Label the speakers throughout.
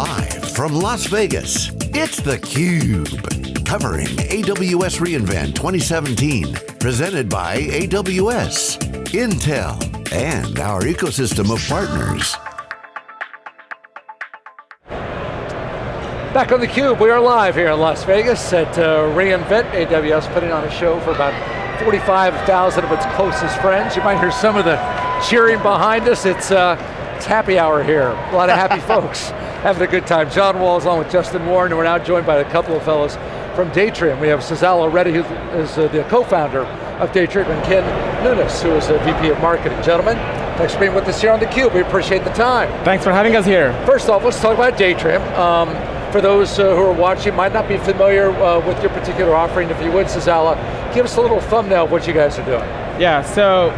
Speaker 1: Live from Las Vegas, it's theCUBE. Covering AWS reInvent 2017. Presented by AWS, Intel, and our ecosystem of partners.
Speaker 2: Back on theCUBE, we are live here in Las Vegas at uh, reInvent. AWS putting on a show for about 45,000 of its closest friends. You might hear some of the cheering behind us. It's, uh, it's happy hour here. A lot of happy folks having a good time. John Walls on with Justin Warren, and we're now joined by a couple of fellows from Datrium. We have Sazzala Reddy, who is uh, the co-founder of Datrium, and Ken Nunes, who is the VP of Marketing. Gentlemen, thanks for being with us here on theCUBE. We appreciate the time.
Speaker 3: Thanks for having us here.
Speaker 2: First off, let's talk about Datrium. Um, for those uh, who are watching, might not be familiar uh, with your particular offering, if you would, Sazzala, give us a little thumbnail of what you guys are doing.
Speaker 3: Yeah, so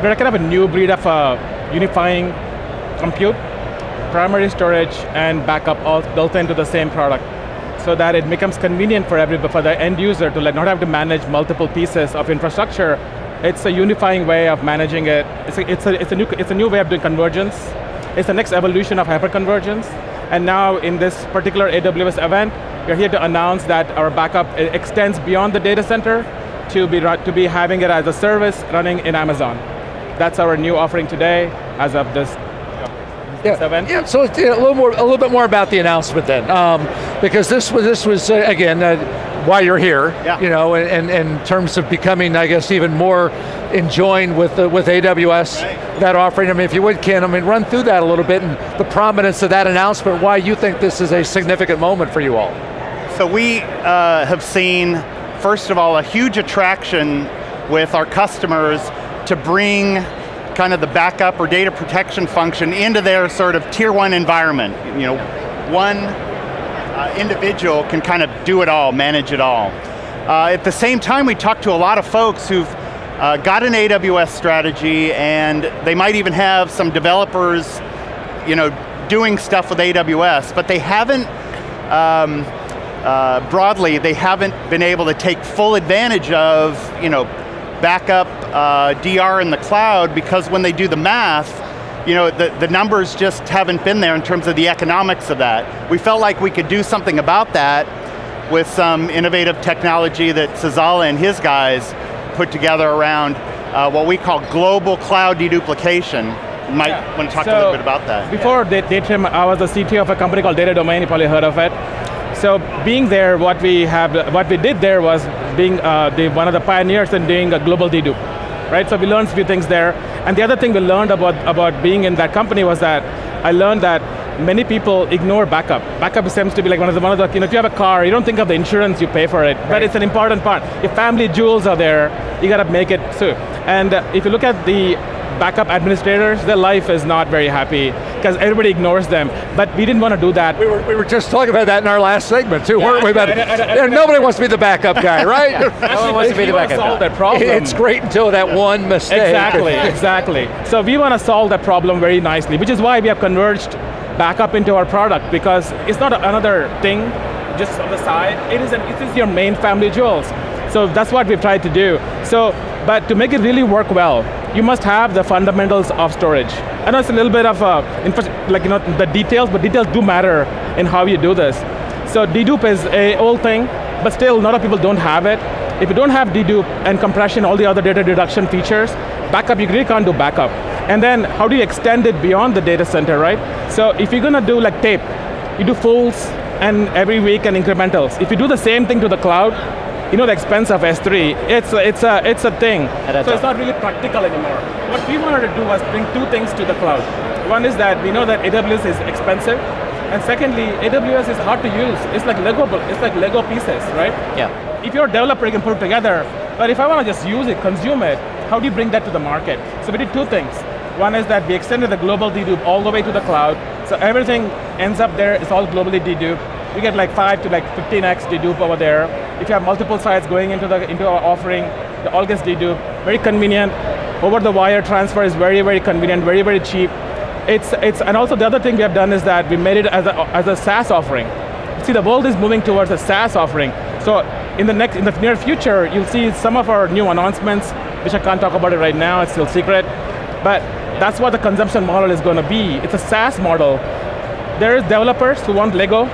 Speaker 3: we're kind of a new breed of uh, unifying compute, primary storage, and backup all built into the same product so that it becomes convenient for every, for the end user to let, not have to manage multiple pieces of infrastructure. It's a unifying way of managing it. It's a, it's a, it's a, new, it's a new way of doing convergence. It's the next evolution of hyperconvergence. And now in this particular AWS event, we're here to announce that our backup extends beyond the data center to be, to be having it as a service running in Amazon. That's our new offering today as of this
Speaker 2: yeah. Yeah, so a little more, a little bit more about the announcement then, um, because this was this was uh, again uh, why you're here. Yeah. You know, and and in terms of becoming, I guess, even more enjoying with uh, with AWS right. that offering. I mean, if you would, Ken, I mean, run through that a little bit and the prominence of that announcement. Why you think this is a significant moment for you all?
Speaker 4: So we uh, have seen, first of all, a huge attraction with our customers to bring kind of the backup or data protection function into their sort of tier one environment. You know, one uh, individual can kind of do it all, manage it all. Uh, at the same time, we talked to a lot of folks who've uh, got an AWS strategy and they might even have some developers you know, doing stuff with AWS, but they haven't, um, uh, broadly, they haven't been able to take full advantage of you know, backup uh, DR in the cloud because when they do the math, you know, the, the numbers just haven't been there in terms of the economics of that. We felt like we could do something about that with some innovative technology that Sazzala and his guys put together around uh, what we call global cloud deduplication. You might yeah. want to talk so a little bit about that.
Speaker 3: Before yeah. Datrium, I was the CTO of a company called Data Domain, you probably heard of it. So being there, what we have, what we did there was being uh, the, one of the pioneers in doing a global dedupe, right? So we learned a few things there. And the other thing we learned about, about being in that company was that I learned that many people ignore backup. Backup seems to be like one of the, one of the you know, if you have a car, you don't think of the insurance you pay for it, right. but it's an important part. If family jewels are there, you got to make it so. And uh, if you look at the backup administrators, their life is not very happy because everybody ignores them. But we didn't want to do that.
Speaker 2: We were, we were just talking about that in our last segment too, yeah, weren't we? About, and, nobody wants to be the backup guy, right?
Speaker 3: yeah. Nobody wants to be the backup solve that problem.
Speaker 2: It's great until that one mistake.
Speaker 3: Exactly, exactly. So we want to solve that problem very nicely, which is why we have converged backup into our product because it's not another thing just on the side. It is, an, it is your main family jewels. So that's what we've tried to do. So, but to make it really work well, you must have the fundamentals of storage. I know it's a little bit of uh, a, like you know, the details, but details do matter in how you do this. So dedupe is a old thing, but still a lot of people don't have it. If you don't have dedupe and compression, all the other data reduction features, backup, you really can't do backup. And then how do you extend it beyond the data center, right? So if you're going to do like tape, you do fulls and every week and incrementals. If you do the same thing to the cloud, you know the expense of S3, it's a, it's a, it's a thing. So it's not really practical anymore. What we wanted to do was bring two things to the cloud. One is that we know that AWS is expensive, and secondly, AWS is hard to use. It's like Lego, it's like Lego pieces, right?
Speaker 5: Yeah.
Speaker 3: If you're a developer, you can put it together, but if I want to just use it, consume it, how do you bring that to the market? So we did two things. One is that we extended the global dedupe all the way to the cloud, so everything ends up there, it's all globally deduped. You get like five to like 15x dedupe over there. If you have multiple sites going into, the, into our offering, the all gets dedupe, very convenient. Over the wire transfer is very, very convenient, very, very cheap. It's, it's, and also the other thing we have done is that we made it as a, as a SaaS offering. See, the world is moving towards a SaaS offering. So in the next, in the near future, you'll see some of our new announcements, which I can't talk about it right now, it's still secret. But that's what the consumption model is going to be. It's a SaaS model There's developers who want Lego,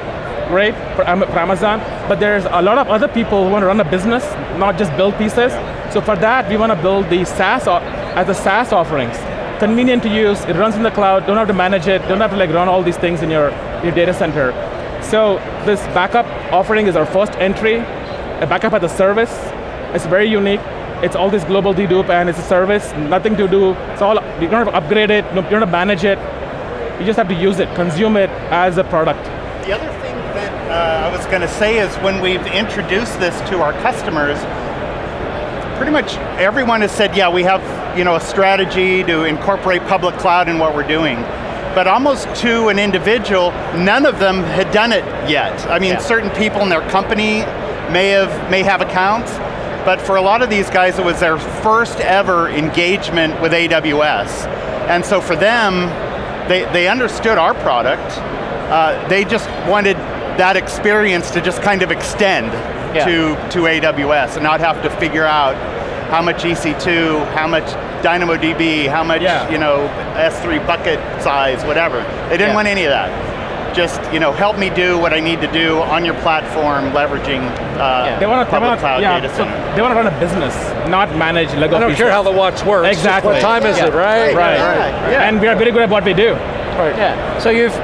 Speaker 3: great, for, for Amazon, but there's a lot of other people who want to run a business, not just build pieces. So for that, we want to build the SaaS, as a SaaS offerings. Convenient to use, it runs in the cloud, don't have to manage it, don't have to like run all these things in your, your data center. So this backup offering is our first entry, a backup as a service. It's very unique. It's all this global dedupe and it's a service, nothing to do. It's all, you don't have to upgrade it, you don't have to manage it. You just have to use it, consume it as a product.
Speaker 4: The other thing that uh, I was going to say is when we've introduced this to our customers, pretty much everyone has said, yeah, we have you know, a strategy to incorporate public cloud in what we're doing. But almost to an individual, none of them had done it yet. I mean, yeah. certain people in their company may have, may have accounts, but for a lot of these guys, it was their first ever engagement with AWS. And so for them, they, they understood our product, uh, they just wanted that experience to just kind of extend yeah. to, to AWS and not have to figure out how much EC2, how much DynamoDB, how much yeah. you know S3 bucket size, whatever. They didn't yeah. want any of that. Just you know, help me do what I need to do on your platform, leveraging uh, yeah. they want to, public cloud yeah, data center.
Speaker 3: So they want to run a business, not manage Lego.
Speaker 2: I don't
Speaker 3: pieces.
Speaker 2: care how the watch works.
Speaker 3: Exactly.
Speaker 2: What time is it, right?
Speaker 3: Right. right. right. And we are very good at what we do.
Speaker 5: Right. Yeah. So you've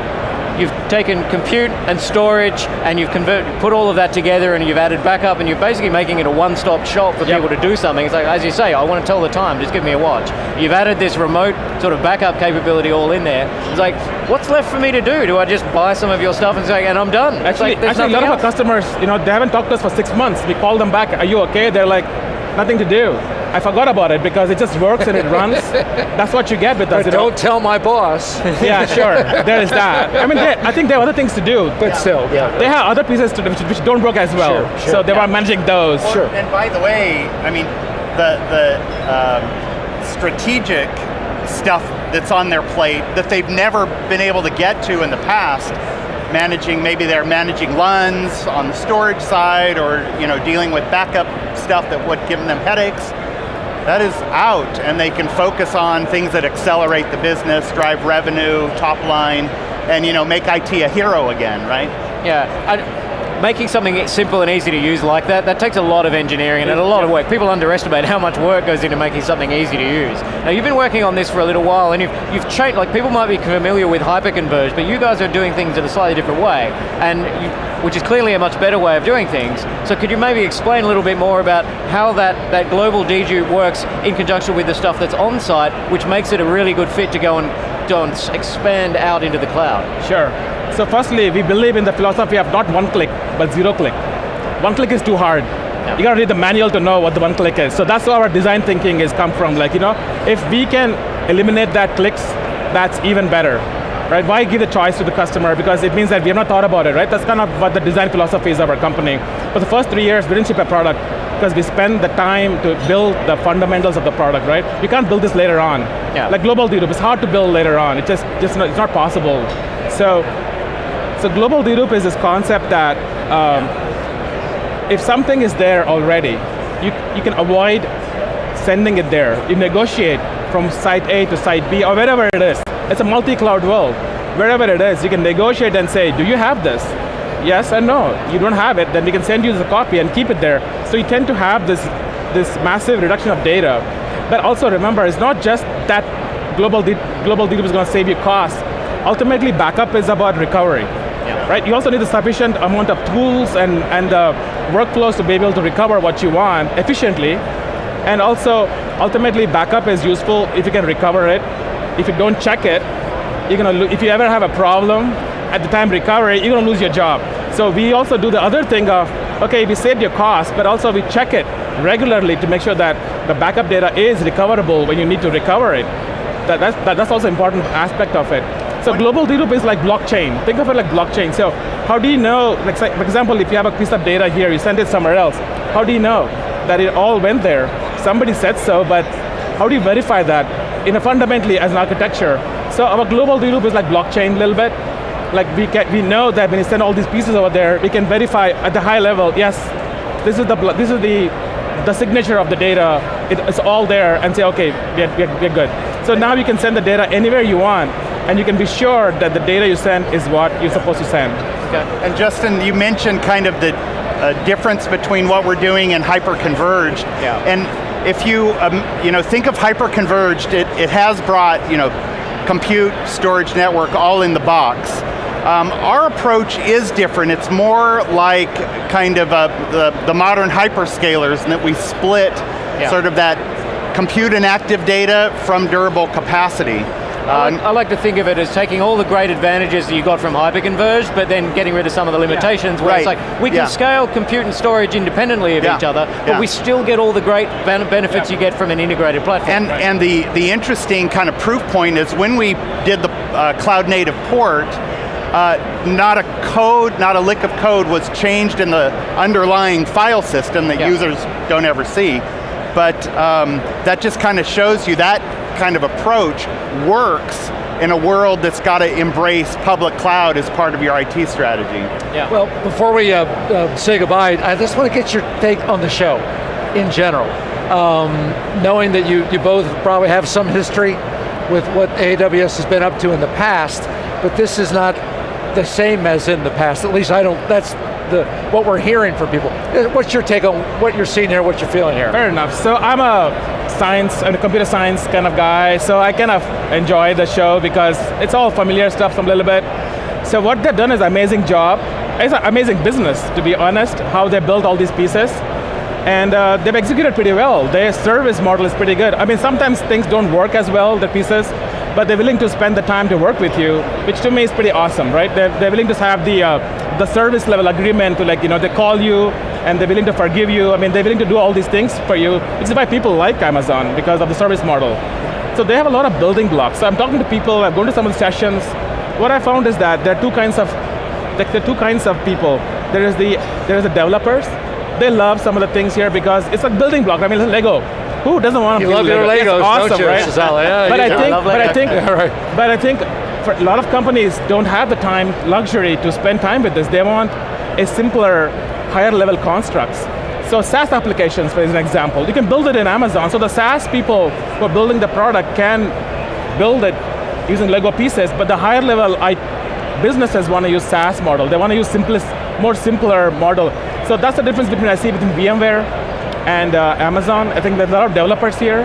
Speaker 5: you've taken compute and storage and you've convert, put all of that together and you've added backup and you're basically making it a one-stop shop for yep. people to do something. It's like, as you say, I want to tell the time, just give me a watch. You've added this remote sort of backup capability all in there. It's like, what's left for me to do? Do I just buy some of your stuff and say, and I'm done?
Speaker 3: Actually,
Speaker 5: like,
Speaker 3: actually a lot else. of our customers, you know, they haven't talked to us for six months. We call them back, are you okay? They're like, nothing to do. I forgot about it because it just works and it runs. That's what you get with us.
Speaker 2: But don't know? tell my boss.
Speaker 3: yeah, sure, there is that. I mean, they, I think there are other things to do.
Speaker 2: But yeah. still, yeah.
Speaker 3: They have other pieces to do which, which don't work as well. Sure, sure. So they yeah. are managing those.
Speaker 4: Well,
Speaker 3: sure.
Speaker 4: And by the way, I mean, the, the um, strategic stuff that's on their plate that they've never been able to get to in the past, managing, maybe they're managing LUNs on the storage side or you know, dealing with backup stuff that would give them headaches that is out and they can focus on things that accelerate the business, drive revenue, top line, and you know, make IT a hero again, right?
Speaker 5: Yeah, I, making something simple and easy to use like that, that takes a lot of engineering and a lot of work. People underestimate how much work goes into making something easy to use. Now you've been working on this for a little while and you've, you've changed, like people might be familiar with hyperconverged, but you guys are doing things in a slightly different way. And you, which is clearly a much better way of doing things. So could you maybe explain a little bit more about how that, that global dedupe works in conjunction with the stuff that's on site, which makes it a really good fit to go and, go and expand out into the cloud?
Speaker 3: Sure. So firstly, we believe in the philosophy of not one click, but zero click. One click is too hard. You got to read the manual to know what the one click is. So that's where our design thinking is come from. Like, you know, if we can eliminate that clicks, that's even better right? Why give the choice to the customer? Because it means that we have not thought about it, right? That's kind of what the design philosophy is of our company. For the first three years, we didn't ship a product because we spend the time to build the fundamentals of the product, right? You can't build this later on. Yeah. Like global dedupe, it's hard to build later on. It just, just not, it's not possible. So, so global dedupe is this concept that um, if something is there already, you, you can avoid sending it there. You negotiate from site A to site B or wherever it is. It's a multi-cloud world. Wherever it is, you can negotiate and say, do you have this? Yes and no. You don't have it, then we can send you the copy and keep it there. So you tend to have this, this massive reduction of data. But also remember, it's not just that global, global DB is going to save you costs. Ultimately, backup is about recovery. Right? You also need a sufficient amount of tools and, and uh, workflows to be able to recover what you want efficiently. And also, ultimately, backup is useful if you can recover it if you don't check it, you're gonna if you ever have a problem at the time recovery, you're gonna lose your job. So we also do the other thing of, okay, we saved your cost, but also we check it regularly to make sure that the backup data is recoverable when you need to recover it. That, that's, that, that's also important aspect of it. So global dedupe is like blockchain. Think of it like blockchain. So how do you know, like for example, if you have a piece of data here, you send it somewhere else, how do you know that it all went there? Somebody said so, but how do you verify that? in a fundamentally as an architecture. So our global dedupe is like blockchain a little bit. Like we, can, we know that when you send all these pieces over there, we can verify at the high level, yes, this is the, this is the, the signature of the data, it, it's all there, and say, okay, we're, we're, we're good. So now you can send the data anywhere you want, and you can be sure that the data you send is what you're supposed to send.
Speaker 5: Okay.
Speaker 4: And Justin, you mentioned kind of the uh, difference between what we're doing and hyper-converged.
Speaker 5: Yeah.
Speaker 4: And if you, um, you know, think of hyper-converged, it, it has brought, you know, compute, storage network, all in the box. Um, our approach is different. It's more like kind of a, the, the modern hyperscalers in that we split
Speaker 5: Yeah.
Speaker 4: sort of that compute and active data from durable capacity.
Speaker 5: I
Speaker 4: Uh,
Speaker 5: like, I like to think of it as taking all the great advantages that you got from hyperconverged, but then getting rid of some of the limitations where it's like, we can
Speaker 4: Yeah.
Speaker 5: scale compute and storage independently of
Speaker 4: Yeah.
Speaker 5: each other, but
Speaker 4: Yeah.
Speaker 5: we still get all the great ben- benefits you get from an integrated platform.
Speaker 4: And, and the, the interesting kind of proof point is when we did the uh, cloud native port, uh, not a code, not a lick of code was changed in the underlying file system that
Speaker 5: Yeah.
Speaker 4: users don't ever see. But um, that just kind of shows you that kind of approach works in a world that's got to embrace public cloud as part of your IT strategy.
Speaker 5: yeah.
Speaker 2: Well, before we uh, uh, say goodbye, I just want to get your take on the show in general. Um, knowing that you, you both probably have some history with what AWS has been up to in the past, but this is not the same as in the past. At least I don't, that's the what we're hearing from people. Uh, What's your take on what you're seeing here, what you're feeling here?
Speaker 3: Fair enough. So I'm a science and computer science kind of guy, so I kind of enjoy the show because it's all familiar stuff some little bit. So what they've done is an amazing job. It's an amazing business, to be honest, how they built all these pieces. And uh, they've executed pretty well. Their service model is pretty good. I mean, sometimes things don't work as well, the pieces, but they're willing to spend the time to work with you, which to me is pretty awesome, right? They're, they're willing to have the, uh, the service level agreement to like, you know, they call you and they're willing to forgive you. I mean, they're willing to do all these things for you, which is why people like Amazon, because of the service model. So they have a lot of building blocks. So I'm talking to people, I'm going to some of the sessions. What I found is that there are two kinds of, like, there are two kinds of people. There is the, there is the developers. They love some of the things here because it's a building block. I mean, Lego. Who doesn't want to
Speaker 2: You love your
Speaker 3: Lego?
Speaker 2: Legos,
Speaker 3: It's awesome,
Speaker 2: you,
Speaker 3: right?
Speaker 2: Yeah,
Speaker 3: but I think,
Speaker 5: I love
Speaker 3: but I think,
Speaker 2: right.
Speaker 3: but I think for a lot of companies don't have the time, luxury to spend time with this. They want a simpler, higher level constructs. So SaaS applications, for example, you can build it in Amazon. So the SaaS people who are building the product can build it using Lego pieces, but the higher level I, businesses want to use SaaS model. They want to use simplest, more simpler model. So that's the difference between I see between VMware and uh, Amazon. I think there's a lot of developers here.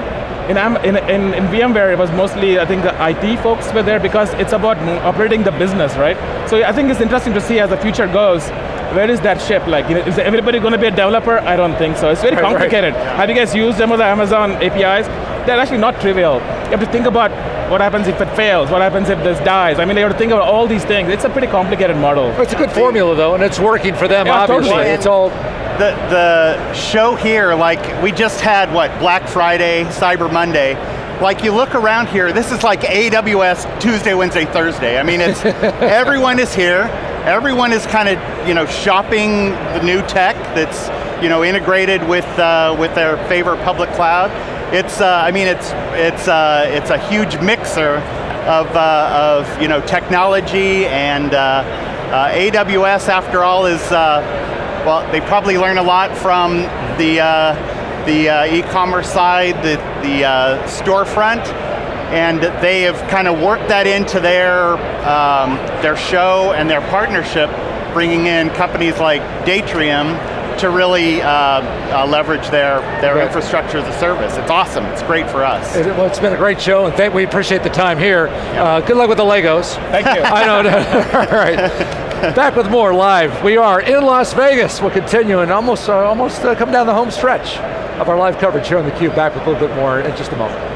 Speaker 3: In, in, in, in VMware, it was mostly, I think, the IT folks were there because it's about operating the business, right? So I think it's interesting to see as the future goes, where is that ship? Like, you know, is everybody going to be a developer? I don't think so. It's very
Speaker 2: Right, right.
Speaker 3: complicated. Have you guys used some of the Amazon APIs? They're actually not trivial. You have to think about what happens if it fails, what happens if this dies. I mean, you have to think about all these things. It's a pretty complicated model.
Speaker 2: It's a good formula though, and it's working for them,
Speaker 3: Yeah,
Speaker 2: obviously.
Speaker 3: totally.
Speaker 2: It's all,
Speaker 4: the, the show here, like we just had what, Black Friday, Cyber Monday. Like you look around here, this is like AWS Tuesday, Wednesday, Thursday. I mean, it's, everyone is here. Everyone is kind of, you know, shopping the new tech that's, you know, integrated with, uh, with their favorite public cloud. It's, uh, I mean, it's, it's, uh, it's a huge mixer of, uh, of you know, technology and uh, uh, AWS, after all, is, well, they probably learn a lot from the, the e-commerce side, the, the storefront, and they have kind of worked that into their, um, their show and their partnership, bringing in companies like Datrium to really uh, uh, leverage their, their
Speaker 2: Right.
Speaker 4: infrastructure as a service. It's awesome, it's great for us.
Speaker 2: it- well, it's been a great show, and thank, we appreciate the time here. Uh, good luck with the Legos.
Speaker 3: Thank you.
Speaker 2: I know. all right. Back with more live. We are in Las Vegas. We'll continue and almost, uh, almost uh, come down the home stretch of our live coverage here on theCUBE. Back with a little bit more in just a moment.